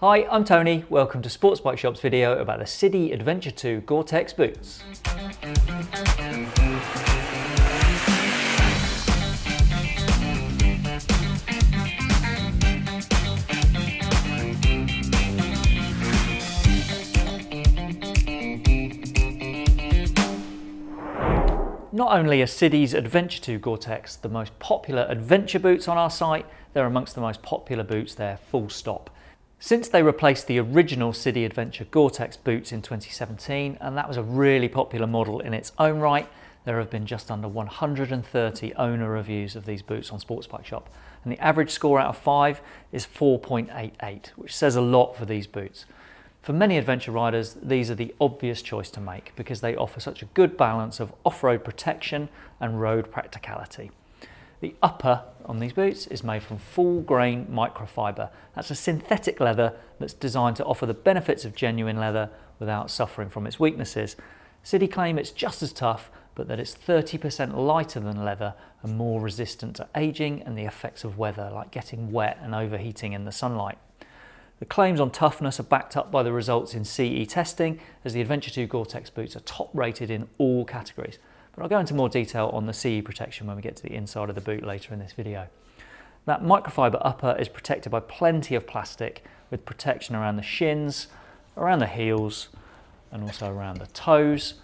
Hi, I'm Tony. Welcome to Sports Bike Shop's video about the Sidi Adventure 2 Gore-Tex boots. Not only are Sidi's Adventure 2 Gore-Tex the most popular adventure boots on our site, they're amongst the most popular boots there, full stop. Since they replaced the original Sidi Adventure Gore-Tex boots in 2017, and that was a really popular model in its own right, there have been just under 130 owner reviews of these boots on Sports Bike Shop, and the average score out of 5 is 4.88, which says a lot for these boots. For many adventure riders, these are the obvious choice to make because they offer such a good balance of off-road protection and road practicality. The upper on these boots is made from full grain microfiber. That's a synthetic leather that's designed to offer the benefits of genuine leather without suffering from its weaknesses. Sidi claim it's just as tough, but that it's 30% lighter than leather and more resistant to aging and the effects of weather like getting wet and overheating in the sunlight. The claims on toughness are backed up by the results in CE testing as the Adventure 2 Gore-Tex boots are top rated in all categories. But I'll go into more detail on the CE protection when we get to the inside of the boot later in this video. That microfiber upper is protected by plenty of plastic with protection around the shins, around the heels and also around the toes.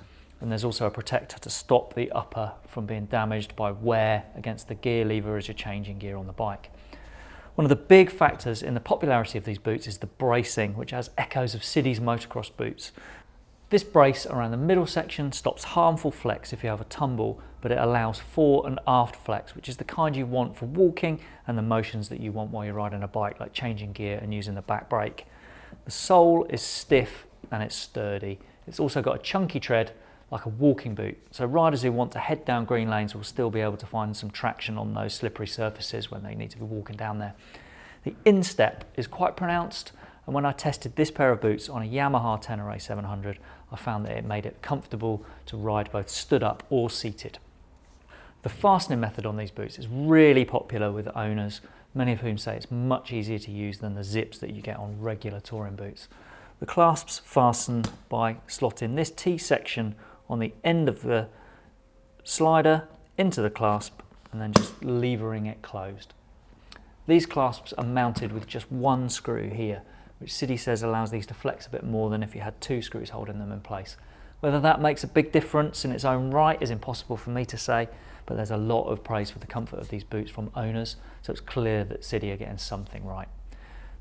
And there's also a protector to stop the upper from being damaged by wear against the gear lever as you're changing gear on the bike. One of the big factors in the popularity of these boots is the bracing, which has echoes of Sidi's motocross boots. This brace around the middle section stops harmful flex if you have a tumble, but it allows fore and aft flex, which is the kind you want for walking and the motions that you want while you're riding a bike, like changing gear and using the back brake. The sole is stiff and it's sturdy. It's also got a chunky tread like a walking boot. So riders who want to head down green lanes will still be able to find some traction on those slippery surfaces when they need to be walking down there. The instep is quite pronounced and when I tested this pair of boots on a Yamaha Tenere 700 I found that it made it comfortable to ride both stood up or seated. The fastening method on these boots is really popular with owners, many of whom say it's much easier to use than the zips that you get on regular touring boots. The clasps fasten by slotting this T section on the end of the slider into the clasp and then just levering it closed. These clasps are mounted with just one screw here, which Sidi says allows these to flex a bit more than if you had two screws holding them in place. Whether that makes a big difference in its own right is impossible for me to say, but there's a lot of praise for the comfort of these boots from owners, so it's clear that Sidi are getting something right.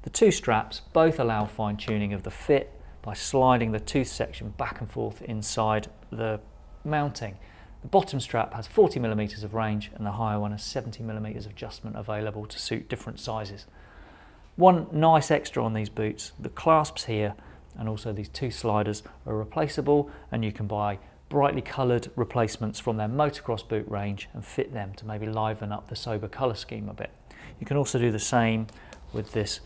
The two straps both allow fine tuning of the fit by sliding the tooth section back and forth inside the mounting. The bottom strap has 40 millimeters of range and the higher one has 70 millimeters of adjustment available to suit different sizes. One nice extra on these boots, the clasps here and also these two sliders are replaceable and you can buy brightly coloured replacements from their motocross boot range and fit them to maybe liven up the sober colour scheme a bit. You can also do the same with this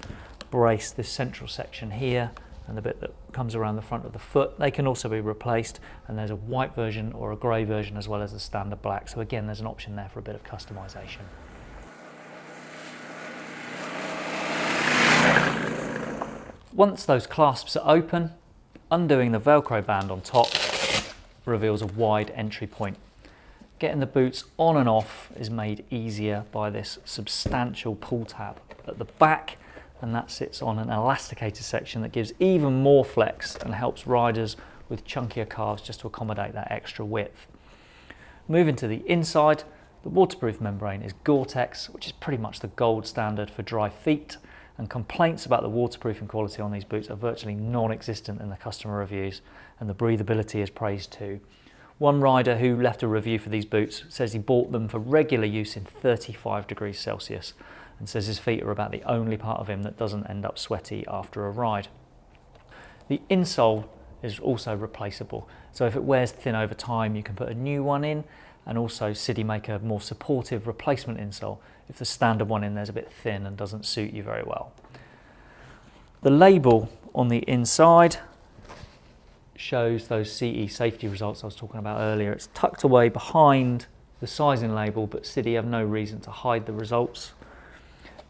brace, this central section here and the bit that comes around the front of the foot. They can also be replaced and there's a white version or a grey version as well as the standard black. So again, there's an option there for a bit of customization. Once those clasps are open, undoing the Velcro band on top reveals a wide entry point. Getting the boots on and off is made easier by this substantial pull tab. At the back, and that sits on an elasticated section that gives even more flex and helps riders with chunkier calves just to accommodate that extra width. Moving to the inside, the waterproof membrane is Gore-Tex, which is pretty much the gold standard for dry feet, and complaints about the waterproofing quality on these boots are virtually non-existent in the customer reviews, and the breathability is praised too. One rider who left a review for these boots says he bought them for regular use in 35 degrees Celsius, and says his feet are about the only part of him that doesn't end up sweaty after a ride. The insole is also replaceable, so if it wears thin over time you can put a new one in and also Sidi make a more supportive replacement insole if the standard one in there is a bit thin and doesn't suit you very well. The label on the inside shows those CE safety results I was talking about earlier. It's tucked away behind the sizing label, but Sidi have no reason to hide the results.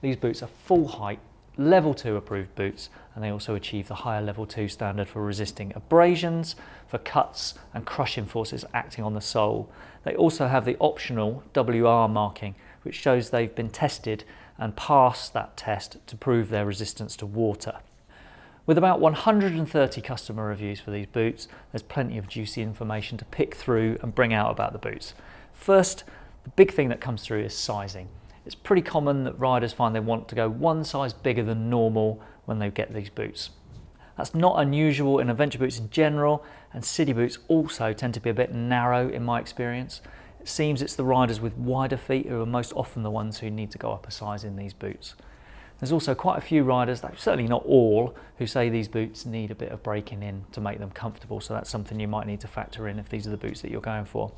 These boots are full height, level 2 approved boots and they also achieve the higher level 2 standard for resisting abrasions, for cuts and crushing forces acting on the sole. They also have the optional WR marking which shows they've been tested and passed that test to prove their resistance to water. With about 130 customer reviews for these boots, there's plenty of juicy information to pick through and bring out about the boots. First, the big thing that comes through is sizing. It's pretty common that riders find they want to go one size bigger than normal when they get these boots. That's not unusual in adventure boots in general, and Sidi boots also tend to be a bit narrow in my experience. It seems it's the riders with wider feet who are most often the ones who need to go up a size in these boots. There's also quite a few riders, certainly not all, who say these boots need a bit of breaking in to make them comfortable. So that's something you might need to factor in if these are the boots that you're going for.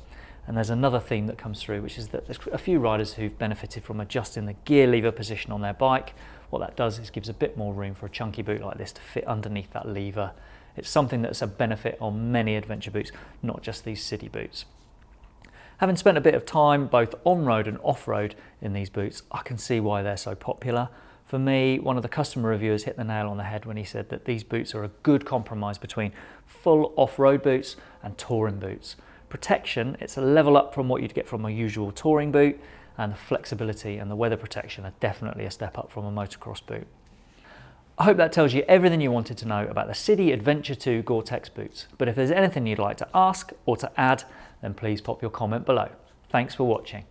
And there's another theme that comes through, which is that there's a few riders who've benefited from adjusting the gear lever position on their bike. What that does is gives a bit more room for a chunky boot like this to fit underneath that lever. It's something that's a benefit on many adventure boots, not just these Sidi boots. Having spent a bit of time both on-road and off-road in these boots, I can see why they're so popular. For me, one of the customer reviewers hit the nail on the head when he said that these boots are a good compromise between full off-road boots and touring boots. Protection, it's a level up from what you'd get from a usual touring boot, and the flexibility and the weather protection are definitely a step up from a motocross boot. I hope that tells you everything you wanted to know about the Sidi Adventure 2 Gore-Tex boots. But if there's anything you'd like to ask or to add, then please pop your comment below. Thanks for watching.